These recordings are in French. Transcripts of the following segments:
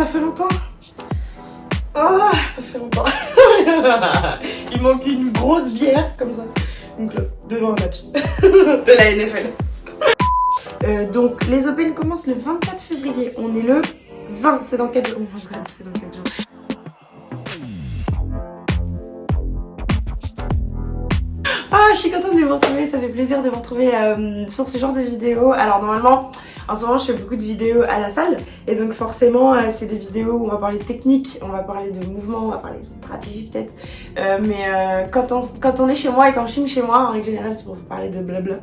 Ça fait longtemps Oh, ça fait longtemps Il manque une grosse bière, comme ça. Donc là, devant un match de la NFL. Euh, donc, les Open commencent le 24 février. On est le 20. C'est dans quel jour Oh c'est dans quel jour Ah, je suis contente de vous retrouver, ça fait plaisir de vous retrouver euh, sur ce genre de vidéo. Alors normalement, en ce moment je fais beaucoup de vidéos à la salle et donc forcément euh, c'est des vidéos où on va parler technique, on va parler de mouvement, on va parler de stratégie peut-être. Euh, mais euh, quand, on, quand on est chez moi et quand je filme chez moi, en règle générale c'est pour vous parler de blabla.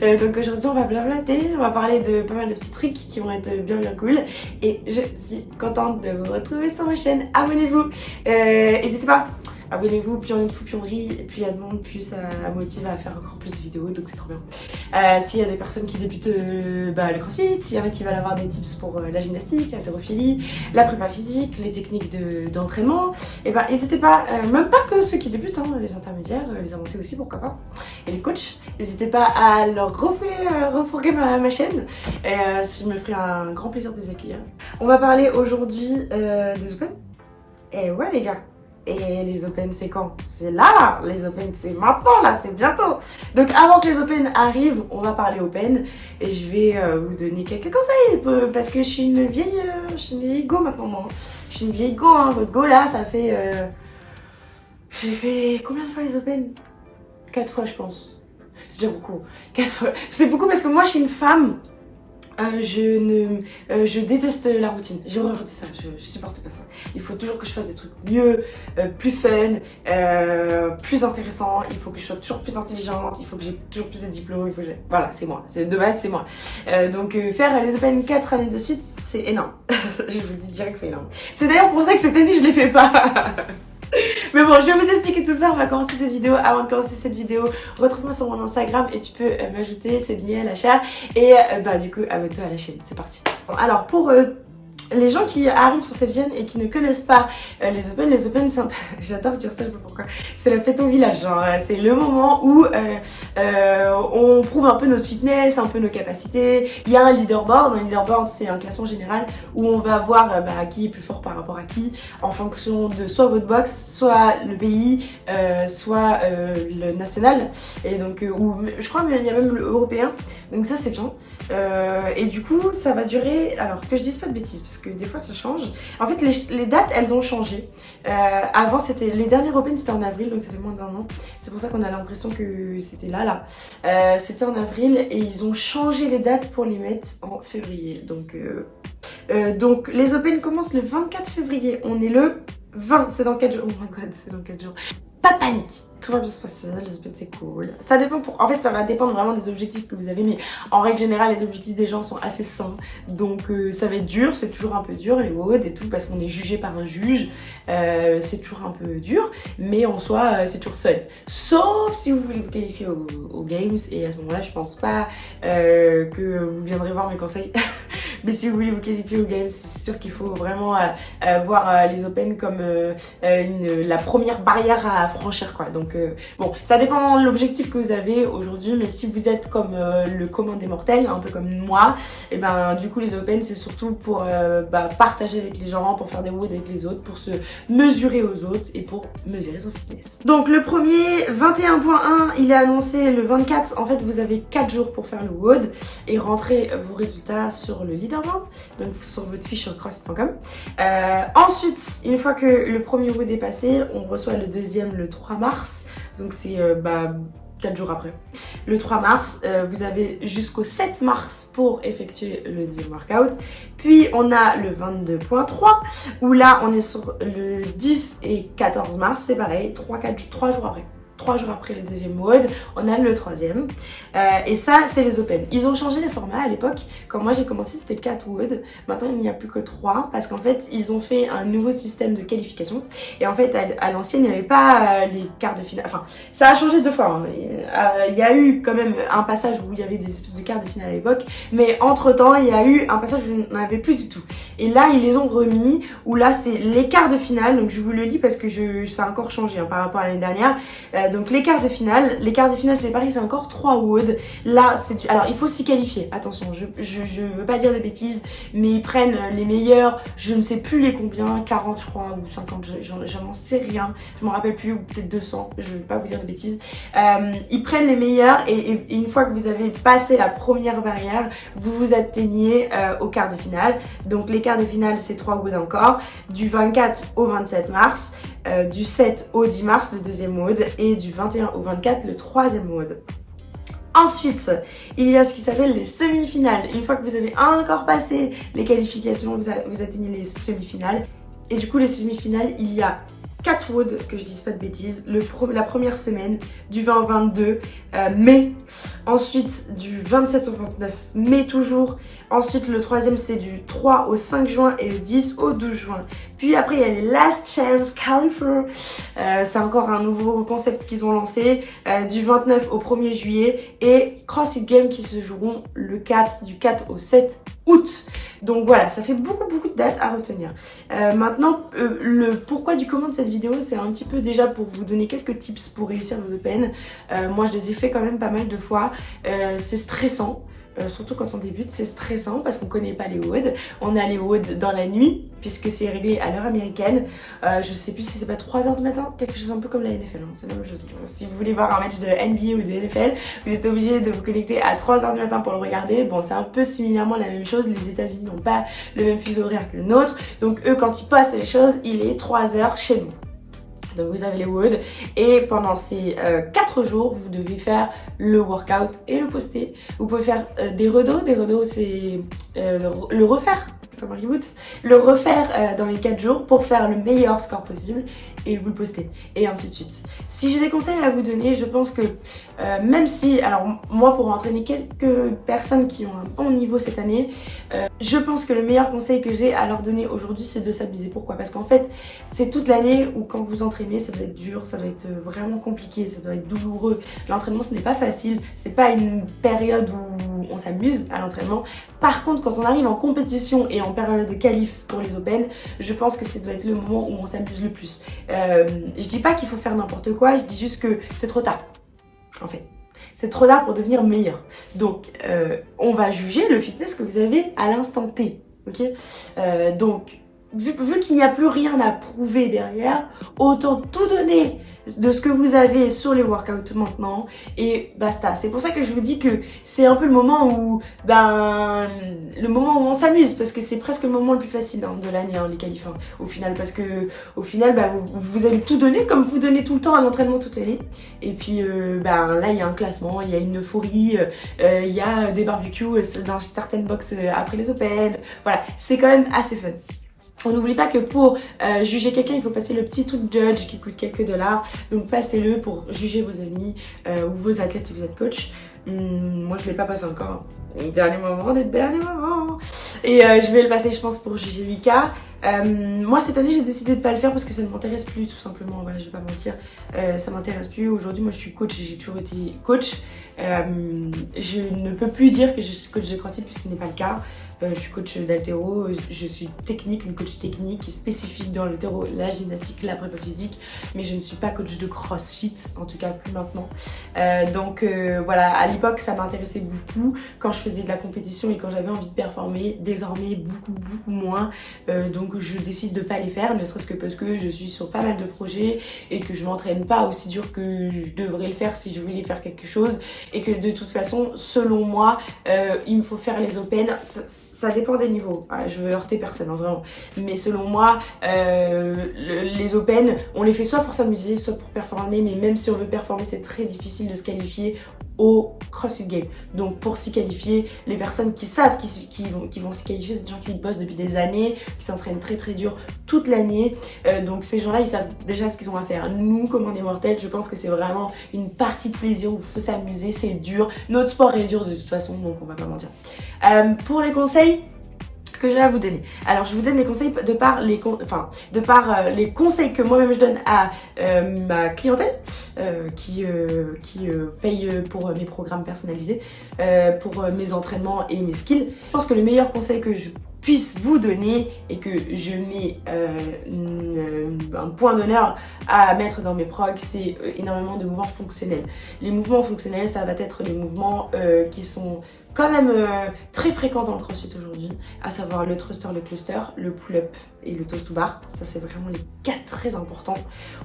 Donc aujourd'hui on va blablater, on va parler de pas mal de petits trucs qui vont être bien bien cool. Et je suis contente de vous retrouver sur ma chaîne, abonnez-vous, n'hésitez pas abonnez-vous, plus on est de fou, plus on rit, et plus il y a de monde, plus ça motive à faire encore plus de vidéos, donc c'est trop bien. Euh, s'il y a des personnes qui débutent euh, bah, le crossfit, s'il y en a qui veulent avoir des tips pour euh, la gymnastique, l'haltérophilie, la prépa physique, les techniques d'entraînement, et bah n'hésitez pas, même pas que ceux qui débutent, hein, les intermédiaires, les avancés aussi, pourquoi pas, et les coachs, n'hésitez pas à leur refourguer ma, ma, chaîne, et je me ferai un grand plaisir de les accueillir. On va parler aujourd'hui des Open, et ouais les gars, et les Open, c'est quand? C'est là Les Open, c'est maintenant, là, c'est bientôt Donc avant que les Open arrivent, on va parler Open. Et je vais euh, vous donner quelques conseils. Parce que je suis une vieille... Euh, je suis une vieille go maintenant. Je suis une vieille go, hein. Votre go, là, ça fait... Euh, j'ai fait... Combien de fois les Open? Quatre fois, je pense. C'est déjà beaucoup. Quatre fois. C'est beaucoup parce que moi, je suis une femme euh, euh, je déteste la routine. J'ai horreur de ça. Je, je, supporte pas ça. Il faut toujours que je fasse des trucs mieux, euh, plus fun, plus intéressant. Il faut que je sois toujours plus intelligente. Il faut que j'ai toujours plus de diplômes. Il faut que voilà, c'est moi. C'est de base, c'est moi. donc faire les Open 4 années de suite, c'est énorme. je vous le dis direct, c'est énorme. C'est d'ailleurs pour ça que cette année je les fais pas. Mais bon, je vais vous expliquer tout ça. On va commencer cette vidéo. Avant de commencer cette vidéo, retrouve-moi sur mon Instagram et tu peux euh, m'ajouter, c'est de la chair. Et euh, bah du coup, abonne-toi à la chaîne. C'est parti. alors pour euh, les gens qui arrivent sur cette chaîne et qui ne connaissent pas euh, les Open, les Open, c'est j'adore dire ça, je sais pas pourquoi, c'est la fête au village, genre euh, c'est le moment où euh, on prouve un peu notre fitness, un peu nos capacités, il y a un leaderboard, un leaderboard c'est un classement général où on va voir bah, qui est plus fort par rapport à qui en fonction de soit votre box, soit le pays, soit le national, et donc, ou je crois qu'il y a même l'européen, donc ça c'est bien, et du coup ça va durer, alors que je dise pas de bêtises, parce que des fois ça change. En fait, les, dates, elles ont changé. Euh, avant, c'était les derniers Open, c'était en avril, donc ça fait moins d'un an. C'est pour ça qu'on a l'impression que c'était là, là. Euh, c'était en avril et ils ont changé les dates pour les mettre en février. Donc, euh, donc les Open commencent le 24 février. On est le 20. C'est dans quel jour Oh my god, c'est dans quel jour Pas de panique tout va bien se passer, les Open c'est cool. Ça dépend pour... En fait, ça va dépendre vraiment des objectifs que vous avez, mais en règle générale, les objectifs des gens sont assez sains. Donc euh, ça va être dur, c'est toujours un peu dur, les WOD et tout, parce qu'on est jugé par un juge. Euh, c'est toujours un peu dur, mais en soi, euh, c'est toujours fun. Sauf si vous voulez vous qualifier aux, Games, et à ce moment-là, je pense pas que vous viendrez voir mes conseils. mais si vous voulez vous qualifier aux Games, c'est sûr qu'il faut vraiment voir les Open comme la première barrière à franchir, quoi. Donc bon, ça dépend de l'objectif que vous avez aujourd'hui, mais si vous êtes comme euh, le commun des mortels, un peu comme moi, et eh ben du coup les Open c'est surtout pour euh, bah, partager avec les gens, pour faire des WOD avec les autres, pour se mesurer aux autres et pour mesurer son fitness. Donc le premier 21.1, il est annoncé le 24. En fait, vous avez 4 jours pour faire le WOD et rentrer vos résultats sur le leaderboard, donc sur votre fiche sur cross.com. Euh, ensuite, une fois que le premier WOD est passé, on reçoit le deuxième le 3 mars. Donc c'est euh, bah, 4 jours après. Le 3 mars, euh, vous avez jusqu'au 7 mars pour effectuer le deuxième workout. Puis on a le 22.3 où là on est sur le 10 et 14 mars, c'est pareil, 3, 4, 3 jours après trois jours après le deuxième mode, on a le troisième. Euh, et ça, c'est les open. Ils ont changé les formats à l'époque. Quand moi j'ai commencé, c'était 4 WOD. Maintenant, il n'y a plus que 3 parce qu'en fait, ils ont fait un nouveau système de qualification. Et en fait, à, l'ancienne, il n'y avait pas euh, les quarts de finale. Enfin, ça a changé deux fois. Hein. Euh, il y a eu quand même un passage où il y avait des espèces de quarts de finale à l'époque. Mais entre-temps, il y a eu un passage où on n'avait plus du tout. Et là, ils les ont remis, où là, c'est les quarts de finale. Donc, je vous le lis parce que ça a encore changé hein, par rapport à l'année dernière. Donc, les quarts de finale. Les quarts de finale, c'est pareil, c'est encore 3 wood. Là, c'est... Alors, il faut s'y qualifier. Attention, je, je, veux pas dire de bêtises, mais ils prennent les meilleurs, je ne sais plus les combien, 40 je crois, ou 50, j'en sais rien. Je m'en rappelle plus, ou peut-être 200, je vais pas vous dire de bêtises. Euh, ils prennent les meilleurs et, une fois que vous avez passé la première barrière, vous vous atteignez euh, au quart de finale. Donc les quarts de finale, c'est 3 woods encore, du 24 au 27 mars, euh, du 7 au 10 mars, le deuxième mode, et du 21 au 24, le troisième mode. Ensuite, il y a ce qui s'appelle les semi-finales. Une fois que vous avez encore passé les qualifications, vous, vous atteignez les semi-finales. Et du coup, les semi-finales, il y a 4 Wood, que je dise pas de bêtises, la première semaine du 20 au 22 euh, mai, ensuite du 27 au 29 mai toujours, ensuite le troisième c'est du 3 au 5 juin et le 10 au 12 juin. Puis après il y a les Last Chance Califer, euh, c'est encore un nouveau concept qu'ils ont lancé, euh, du 29 au 1er juillet et CrossFit Games qui se joueront le 4, du 4 au 7 août. Donc voilà, ça fait beaucoup beaucoup de dates à retenir. Euh, maintenant, euh, le pourquoi du comment de cette vidéo, c'est un petit peu déjà pour vous donner quelques tips pour réussir vos open. Euh, moi, je les ai fait quand même pas mal de fois. c'est stressant. Euh, surtout quand on débute, c'est stressant parce qu'on connaît pas les WOD. On a les WOD dans la nuit, puisque c'est réglé à l'heure américaine. Euh, je sais plus si c'est pas 3h du matin, quelque chose un peu comme la NFL, hein. c'est la même chose. Si vous voulez voir un match de NBA ou de NFL, vous êtes obligé de vous connecter à 3h du matin pour le regarder. Bon, c'est un peu similairement la même chose, les états unis n'ont pas le même fuseau horaire que le nôtre, donc eux quand ils postent les choses, il est 3h chez nous. Donc vous avez les woods et pendant ces 4 euh, jours, vous devez faire le workout et le poster. Vous pouvez faire euh, des redos, des redos c'est euh, le refaire comme reboot, le refaire dans les 4 jours pour faire le meilleur score possible et vous le postez et ainsi de suite. Si j'ai des conseils à vous donner, je pense que euh, même si, alors moi pour entraîner quelques personnes qui ont un bon niveau cette année, euh, je pense que le meilleur conseil que j'ai à leur donner aujourd'hui c'est de s'abuser. Pourquoi? Parce qu'en fait c'est toute l'année où quand vous entraînez ça doit être dur, ça doit être vraiment compliqué, ça doit être douloureux. L'entraînement ce n'est pas facile, c'est pas une période où on s'amuse à l'entraînement. Par contre quand on arrive en compétition et en période de qualif pour les Open, je pense que ça doit être le moment où on s'amuse le plus. Euh, je dis pas qu'il faut faire n'importe quoi, je dis juste que c'est trop tard, en fait. C'est trop tard pour devenir meilleur. Donc, euh, on va juger le fitness que vous avez à l'instant T, euh, Donc, vu qu'il n'y a plus rien à prouver derrière, autant tout donner de ce que vous avez sur les workouts maintenant et basta. C'est pour ça que je vous dis que c'est un peu le moment où, ben, le moment où on s'amuse parce que c'est presque le moment le plus facile hein, de l'année, hein, les qualifs, hein, au final, parce que au final, ben, vous, allez tout donner comme vous donnez tout le temps à l'entraînement toute l'année. Et puis, euh, ben, là, il y a un classement, il y a une euphorie, euh, il y a des barbecues dans certaines boxes euh, après les Open. Voilà, c'est quand même assez fun. On n'oublie pas que pour euh, juger quelqu'un, il faut passer le petit truc judge qui coûte quelques dollars. Donc passez-le pour juger vos amis euh, ou vos athlètes si vous êtes coach. Hum, moi, je ne l'ai pas passé encore. Dernier moment, des derniers moments. Et euh, je vais le passer, je pense, pour juger Lucas. moi, cette année, j'ai décidé de pas le faire parce que ça ne m'intéresse plus, tout simplement. Voilà, je vais pas mentir. ça m'intéresse plus. Aujourd'hui, moi, je suis coach. J'ai toujours été coach. je ne peux plus dire que je suis coach de CrossFit puisque ce n'est pas le cas. Euh, je suis coach d'altéro, je suis technique, une coach technique spécifique dans l'altéro, la gymnastique, la prépa physique, mais je ne suis pas coach de crossfit, en tout cas plus maintenant. Euh, donc euh, voilà, à l'époque ça m'intéressait beaucoup quand je faisais de la compétition et quand j'avais envie de performer, désormais beaucoup beaucoup moins. donc je décide de pas les faire, ne serait-ce que parce que je suis sur pas mal de projets et que je m'entraîne pas aussi dur que je devrais le faire si je voulais faire quelque chose et que de toute façon, selon moi, il me faut faire les open dépend des niveaux. Ah, je veux heurter personne, hein, vraiment. Mais selon moi, euh, les Open, on les fait soit pour s'amuser, soit pour performer. Mais même si on veut performer, c'est très difficile de se qualifier au CrossFit Game. Donc pour s'y qualifier, les personnes qui savent qu'ils vont, qui vont s'y qualifier, c'est des gens qui bossent depuis des années, qui s'entraînent très très dur toute l'année. Euh, donc ces gens-là, ils savent déjà ce qu'ils ont à faire. Nous, comme on est mortels, je pense que c'est vraiment une partie de plaisir où il faut s'amuser, c'est dur. Notre sport est dur de toute façon, donc on va pas mentir. Euh, pour les conseils, que j'ai à vous donner. Alors je vous donne les conseils de par les, enfin, de par, euh, les conseils que moi-même je donne à euh, ma clientèle euh, qui, qui paye pour mes programmes personnalisés, pour mes entraînements et mes skills. Je pense que le meilleur conseil que je puisse vous donner et que je mets un point d'honneur à mettre dans mes progs, c'est énormément de mouvements fonctionnels. Les mouvements fonctionnels, ça va être les mouvements qui sont quand même très fréquents dans le crossfit aujourd'hui, à savoir le thruster, le cluster, le pull-up et le toast to bar. Ça, c'est vraiment les quatre très importants.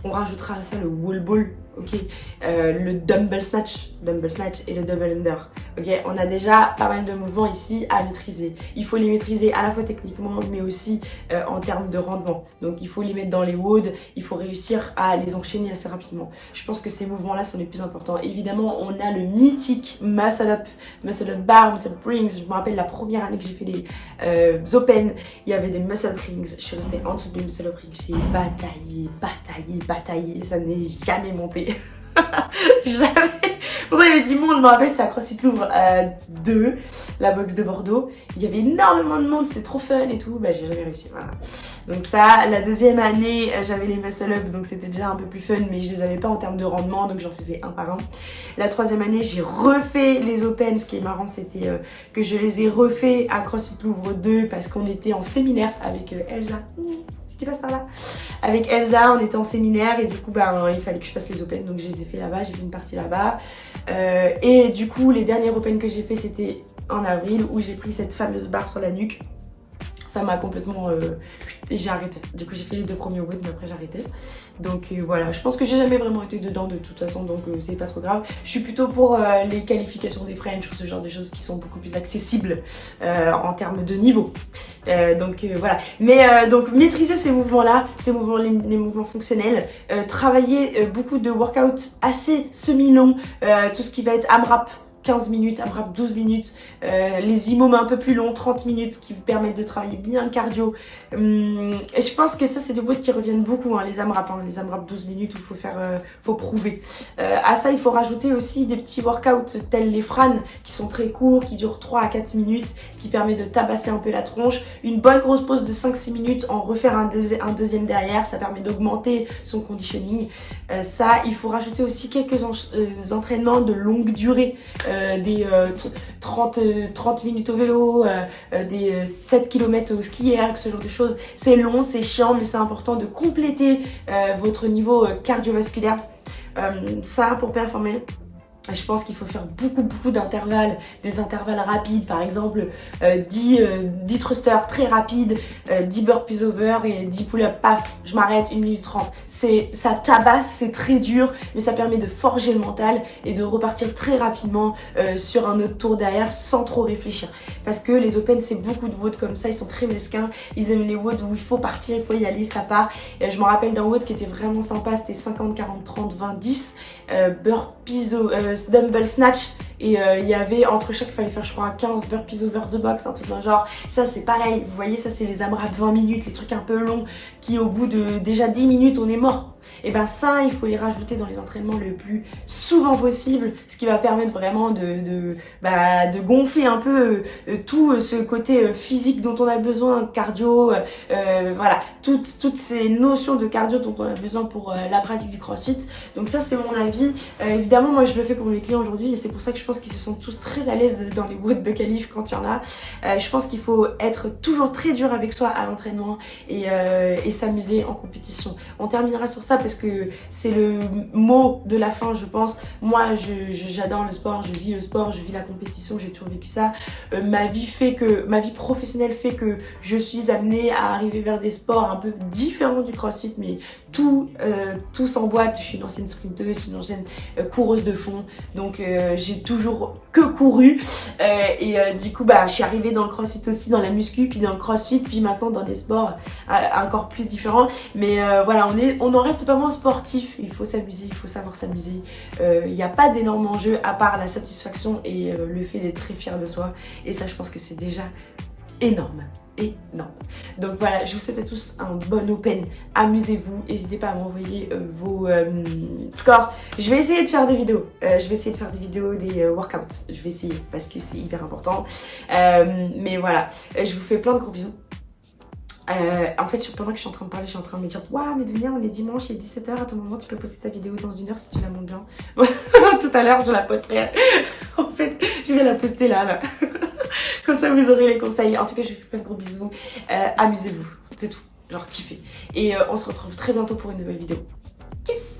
On rajoutera à ça le wall ball ok euh, Le dumbbell snatch, dumbbell snatch et le double under, ok On a déjà pas mal de mouvements ici à maîtriser. Il faut les maîtriser à la fois techniquement, mais aussi euh, en termes de rendement. Donc il faut les mettre dans les WOD, il faut réussir à les enchaîner assez rapidement. Je pense que ces mouvements-là sont les plus importants. Évidemment, on a le mythique muscle up, muscle up bar, muscle up rings. Je me rappelle la première année que j'ai fait les euh, open, il y avait des muscle rings. Je suis restée en dessous des muscle up rings. J'ai bataillé, bataillé, bataillé, ça n'est jamais monté. J'avais... Pourtant il y avait du monde, je me rappelle c'était à CrossFit Louvre 2, euh, la box de Bordeaux. Il y avait énormément de monde, c'était trop fun et tout. Bah j'ai jamais réussi, voilà. Donc ça, la deuxième année, euh, j'avais les muscle up, donc c'était déjà un peu plus fun, mais je les avais pas en termes de rendement, donc j'en faisais un par un. La troisième année, j'ai refait les Open. Ce qui est marrant, c'était euh, que je les ai refait à CrossFit Louvre 2 parce qu'on était en séminaire avec Elsa si tu passes par là. Avec Elsa, on était en séminaire et du coup, ben, il fallait que je fasse les Open. Donc, je les ai fait là-bas, j'ai fait une partie là-bas. Euh, et du coup, les derniers Open que j'ai fait, c'était en avril où j'ai pris cette fameuse barre sur la nuque ça m'a complètement... Euh, j'ai arrêté. Du coup, j'ai fait les deux premiers WOD, mais après j'ai arrêté. Donc euh, voilà, je pense que j'ai jamais vraiment été dedans de toute façon, donc euh, c'est pas trop grave. Je suis plutôt pour les qualifications des French ou ce genre de choses qui sont beaucoup plus accessibles en termes de niveau. donc voilà. Mais donc maîtriser ces mouvements-là, ces mouvements, les, les mouvements fonctionnels, travailler beaucoup de workouts assez semi-longs, tout ce qui va être AMRAP, 15 minutes, un 12 minutes, euh, les IMOM un peu plus longs, 30 minutes, qui vous permettent de travailler bien le cardio. Hum, et je pense que ça, c'est des mots qui reviennent beaucoup, hein, les AMRAP, hein, les AMRAP 12 minutes où il faut faire, euh, faut prouver. Euh, à ça, il faut rajouter aussi des petits workouts tels les FRAN, qui sont très courts, qui durent 3 à 4 minutes, qui permettent de tabasser un peu la tronche. Une bonne grosse pause de 5-6 minutes, en refaire un, un, deuxième derrière, ça permet d'augmenter son conditioning. ça, il faut rajouter aussi quelques entraînements de longue durée. Euh, des 30, euh, 30 euh, minutes au vélo, des 7 km au ski air, ce genre de choses. C'est long, c'est chiant, mais c'est important de compléter votre niveau cardiovasculaire. ça, pour performer, je pense qu'il faut faire beaucoup beaucoup d'intervalles, des intervalles rapides, par exemple 10, euh, 10 euh, thrusters très rapides, 10 euh, burpees over et 10 pull-up, paf, je m'arrête, 1 minute 30. Ça tabasse, c'est très dur, mais ça permet de forger le mental et de repartir très rapidement sur un autre tour derrière sans trop réfléchir. Parce que les Open, c'est beaucoup de WOD comme ça, ils sont très mesquins, ils aiment les WOD où il faut partir, il faut y aller, ça part. Et je me rappelle d'un WOD qui était vraiment sympa, c'était 50, 40, 30, 20, 10, burpees, dumbbell snatch et euh, il y avait entre chaque il fallait faire je crois 15 burpees over the box un truc d'un genre. Ça c'est pareil. Vous voyez ça c'est les AMRAP 20 minutes les trucs un peu longs qui au bout de déjà 10 minutes on est mort. Et ben ça il faut les rajouter dans les entraînements le plus souvent possible ce qui va permettre vraiment de, de, bah, de gonfler un peu euh, tout euh, ce côté physique dont on a besoin cardio voilà. Toutes, toutes ces notions de cardio dont on a besoin pour la pratique du crossfit. Donc ça c'est mon avis. Évidemment moi je le fais pour mes clients aujourd'hui et c'est pour ça que je pense qu'ils se sentent tous très à l'aise dans les woods de calife quand il y en a. Euh, je pense qu'il faut être toujours très dur avec soi à l'entraînement et, euh, et s'amuser en compétition. On terminera sur ça parce que c'est le mot de la fin je pense. Moi j'adore le sport, je vis le sport, je vis la compétition, j'ai toujours vécu ça. Euh, ma vie fait que, ma vie professionnelle fait que je suis amenée à arriver vers des sports un peu différents du crossfit mais tout, tout s'emboîte. Je suis une ancienne sprinteuse, une ancienne coureuse de fond donc j'ai tout toujours que couru. Euh, et euh, du coup bah je suis arrivée dans le crossfit aussi dans la muscu puis dans le crossfit puis maintenant dans des sports euh, encore plus différents. Mais voilà on est on en reste pas moins sportif. Il faut s'amuser il faut savoir s'amuser. Il n'y a pas d'énormes enjeux à part la satisfaction et le fait d'être très fier de soi. Et ça je pense que c'est déjà énorme non. Donc voilà, je vous souhaite à tous un bon open. Amusez-vous. N'hésitez pas à m'envoyer euh, vos euh, scores. Je vais essayer de faire des vidéos. Euh, je vais essayer de faire des vidéos, des workouts. Je vais essayer parce que c'est hyper important. mais voilà, je vous fais plein de gros bisous. en fait, pendant que je suis en train de parler, je suis en train de me dire Waouh, mais Dunia, on est dimanche, il est 17h, à ton moment, tu peux poster ta vidéo dans une heure si tu la montes bien. Tout à l'heure, je la posterai. en fait, je vais la poster là, là. Comme ça, vous aurez les conseils. En tout cas, je vous fais plein de gros bisous. Euh, Amusez-vous, c'est tout. Genre, kiffez. Et euh, on se retrouve très bientôt pour une nouvelle vidéo. Kiss